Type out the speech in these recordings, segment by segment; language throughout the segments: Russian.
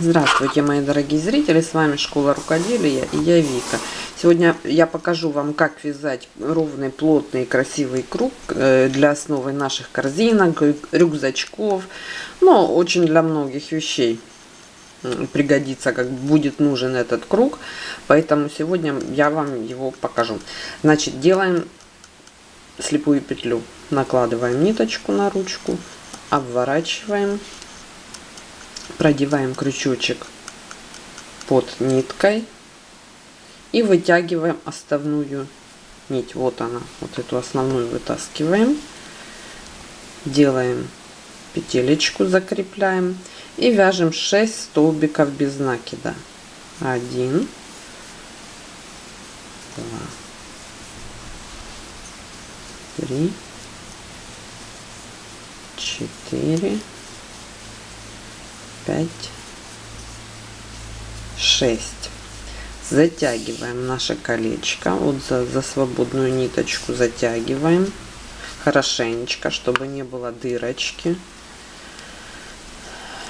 Здравствуйте, мои дорогие зрители, с вами Школа Рукоделия и я Вика. Сегодня я покажу вам, как вязать ровный, плотный, красивый круг э, для основы наших корзинок, рюкзачков, но очень для многих вещей пригодится, как будет нужен этот круг. Поэтому сегодня я вам его покажу. Значит, делаем слепую петлю. Накладываем ниточку на ручку, обворачиваем продеваем крючочек под ниткой и вытягиваем оставную нить. Вот она, вот эту основную вытаскиваем, делаем петелечку, закрепляем и вяжем 6 столбиков без накида. 1, 2, 3, 4, 5, 6. Затягиваем наше колечко. Вот за, за свободную ниточку затягиваем хорошенечко, чтобы не было дырочки.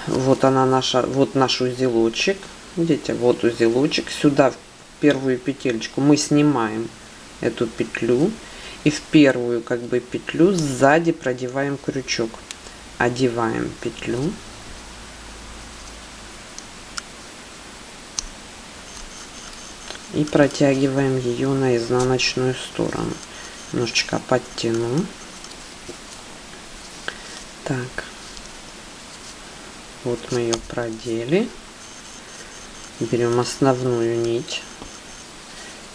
Вот она наша, вот наш узелочек. Видите, вот узелочек. Сюда в первую петельку мы снимаем эту петлю и в первую как бы петлю сзади продеваем крючок. Одеваем петлю и протягиваем ее на изнаночную сторону. Немножечко подтяну. Так. Вот мы ее продели. Берем основную нить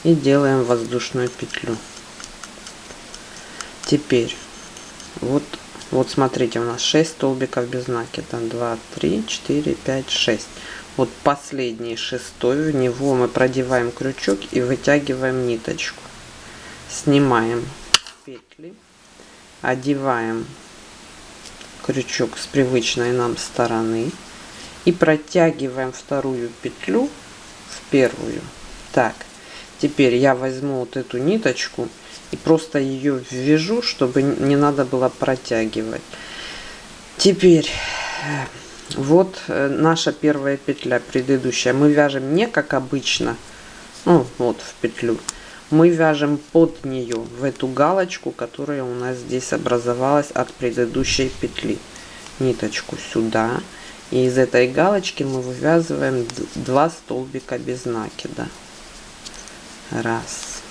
и делаем воздушную петлю. Теперь вот вот смотрите у нас 6 столбиков без накида. 2 3 4 5 6 вот последний шестой в него мы продеваем крючок и вытягиваем ниточку. Снимаем петли одеваем крючок с привычной нам стороны и протягиваем вторую петлю в первую. Так теперь я возьму вот эту ниточку и просто ее ввяжу чтобы не надо было протягивать. Теперь вот э, наша первая петля предыдущая. Мы вяжем не как обычно ну вот в петлю. Мы вяжем под нее в эту галочку которая у нас здесь образовалась от предыдущей петли. Ниточку сюда. И из этой галочки мы вывязываем два столбика без накида. Раз.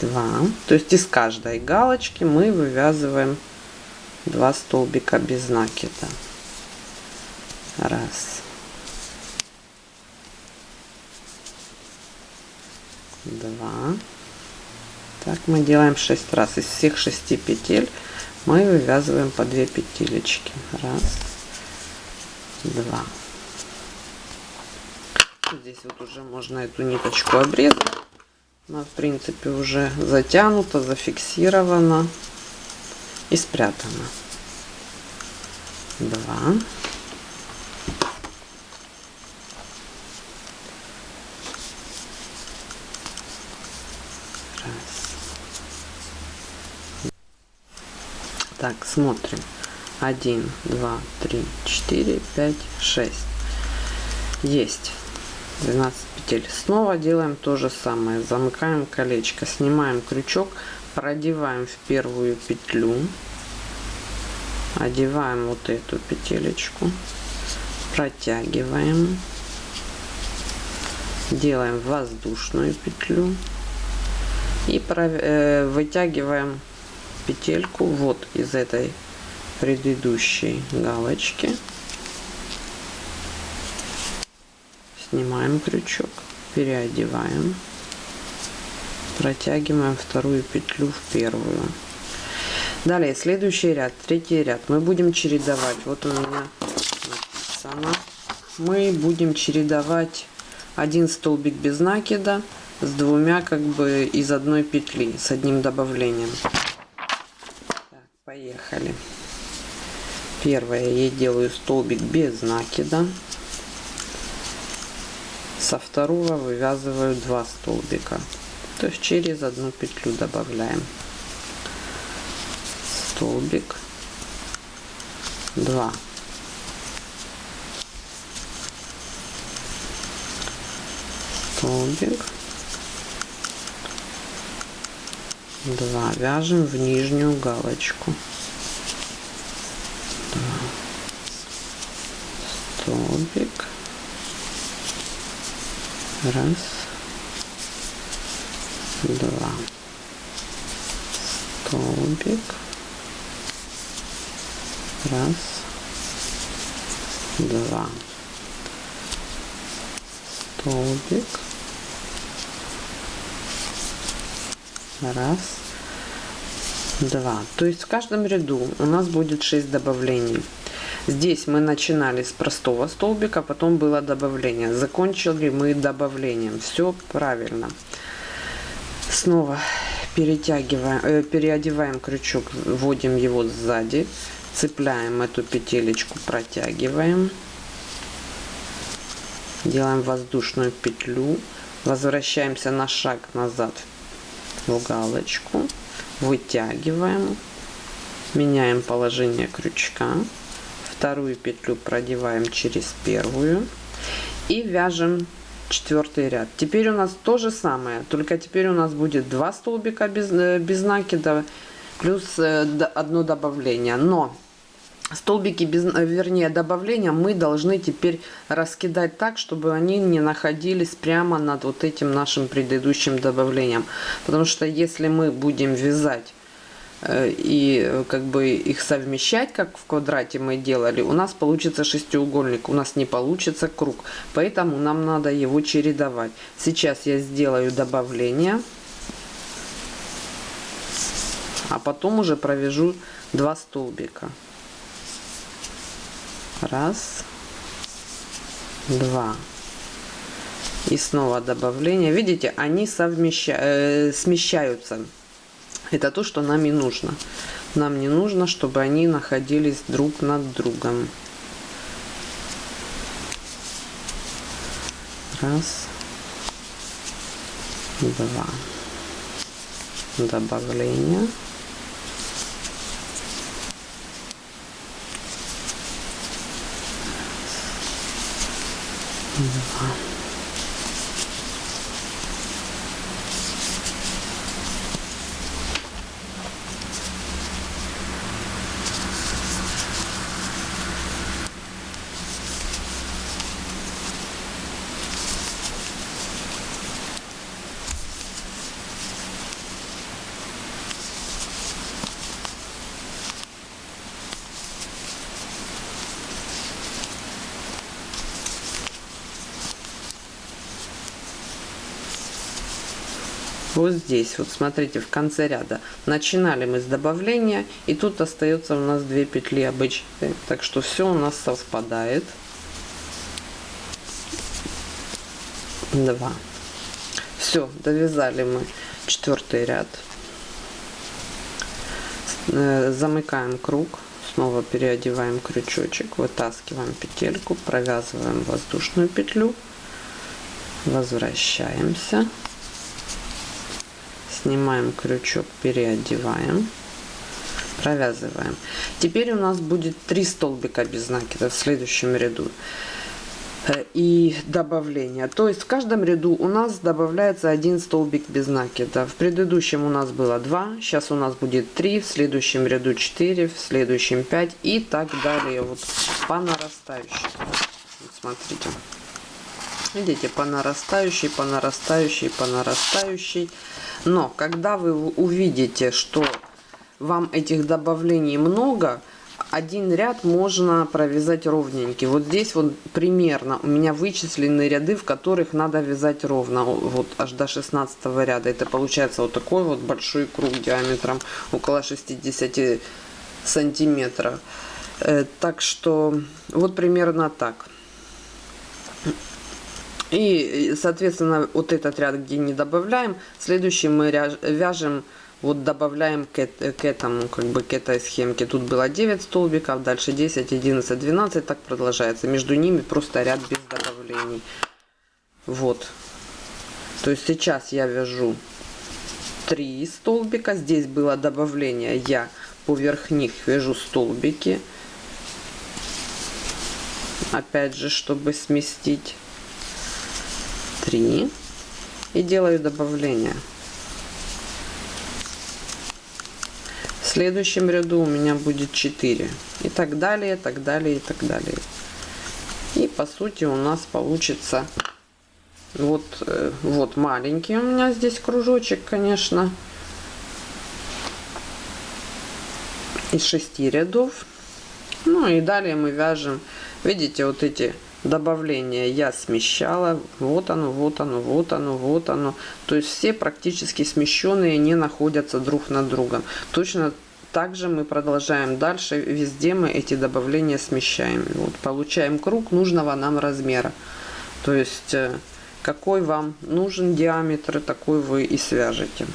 Два. То есть из каждой галочки мы вывязываем два столбика без накида. Раз. Два. Так мы делаем 6 раз. Из всех шести петель мы вывязываем по 2 петелечки. Раз. Два. Здесь вот уже можно эту ниточку обрезать. Она в принципе уже затянута зафиксирована и спрятана. Два. Раз. Так, смотрим. Один, два, три, четыре, пять, шесть. Есть. 12 петель. Снова делаем то же самое. Замыкаем колечко, снимаем крючок, продеваем в первую петлю. Одеваем вот эту петелечку. Протягиваем. Делаем воздушную петлю. И э, вытягиваем петельку вот из этой предыдущей галочки. Снимаем крючок переодеваем протягиваем вторую петлю в первую. Далее следующий ряд третий ряд. Мы будем чередовать. Вот у меня написано. Мы будем чередовать один столбик без накида с двумя как бы из одной петли с одним добавлением. Так, поехали. Первое я делаю столбик без накида. Со второго вывязываю два столбика то есть через одну петлю добавляем столбик. 2 столбик. 2 вяжем в нижнюю галочку. Столбик. Раз два. Столбик. Раз. Два. Столбик. Раз. Два. То есть в каждом ряду у нас будет 6 добавлений. Здесь мы начинали с простого столбика потом было добавление. Закончили мы добавлением. Все правильно снова перетягиваем э, переодеваем крючок вводим его сзади цепляем эту петелечку протягиваем. Делаем воздушную петлю возвращаемся на шаг назад в галочку вытягиваем меняем положение крючка вторую петлю продеваем через первую и вяжем четвертый ряд. Теперь у нас то же самое только теперь у нас будет два столбика без э, без накида плюс э, одно добавление. Но столбики без э, вернее добавления мы должны теперь раскидать так чтобы они не находились прямо над вот этим нашим предыдущим добавлением. Потому что если мы будем вязать и э, как бы их совмещать как в квадрате мы делали у нас получится шестиугольник у нас не получится круг. Поэтому нам надо его чередовать. Сейчас я сделаю добавление а потом уже провяжу два столбика. Раз два. И снова добавление. Видите они совмеща э, это то что нам и нужно. Нам не нужно чтобы они находились друг над другом. Раз. Два. Добавление. Два вот здесь вот смотрите в конце ряда. Начинали мы с добавления и тут остается у нас две петли обычные. Так что все у нас совпадает. Два. Все довязали мы четвертый ряд. Э, замыкаем круг снова переодеваем крючочек вытаскиваем петельку провязываем воздушную петлю. Возвращаемся снимаем крючок переодеваем. Провязываем. Теперь у нас будет три столбика без накида в следующем ряду. Э, и добавление. То есть в каждом ряду у нас добавляется один столбик без накида. В предыдущем у нас было 2 сейчас у нас будет 3 в следующем ряду 4 в следующем 5 и так далее. Вот по нарастающей вот смотрите видите по нарастающей по нарастающей по нарастающей. Но когда вы увидите что вам этих добавлений много один ряд можно провязать ровненький вот здесь вот примерно у меня вычислены ряды в которых надо вязать ровно. Вот аж до 16 ряда. Это получается вот такой вот большой круг диаметром около 60 сантиметров. Э, так что вот примерно так и, соответственно, вот этот ряд, где не добавляем, следующий мы вяжем, вот добавляем к, к этому, как бы к этой схемке. Тут было 9 столбиков, дальше 10, 11, 12, так продолжается. Между ними просто ряд без добавлений. Вот. То есть сейчас я вяжу 3 столбика. Здесь было добавление, я поверх них вяжу столбики. Опять же, чтобы сместить 3 и делаю добавление. В следующем ряду у меня будет 4. И так далее, так далее, и так далее. И по сути у нас получится вот, э, вот маленький у меня здесь кружочек, конечно. Из шести рядов. Ну и далее мы вяжем, видите, вот эти добавления я смещала. Вот оно, вот оно, вот оно, вот оно. То есть все практически смещенные не находятся друг над другом. Точно также мы продолжаем дальше. Везде мы эти добавления смещаем. Вот получаем круг нужного нам размера. То есть э, какой вам нужен диаметр, такой вы и свяжете.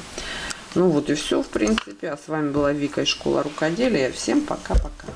Ну вот и все, в принципе. А с вами была Вика из школы рукоделия. Всем пока-пока.